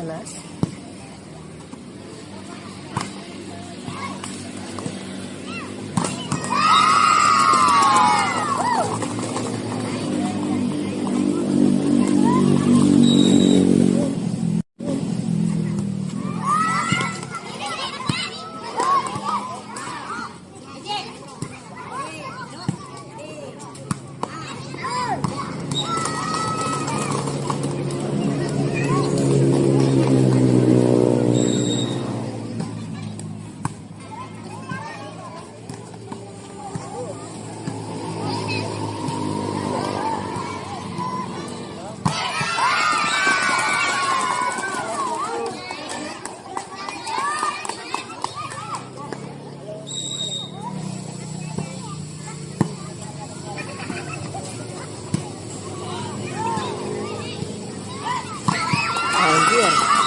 Silas. Yeah.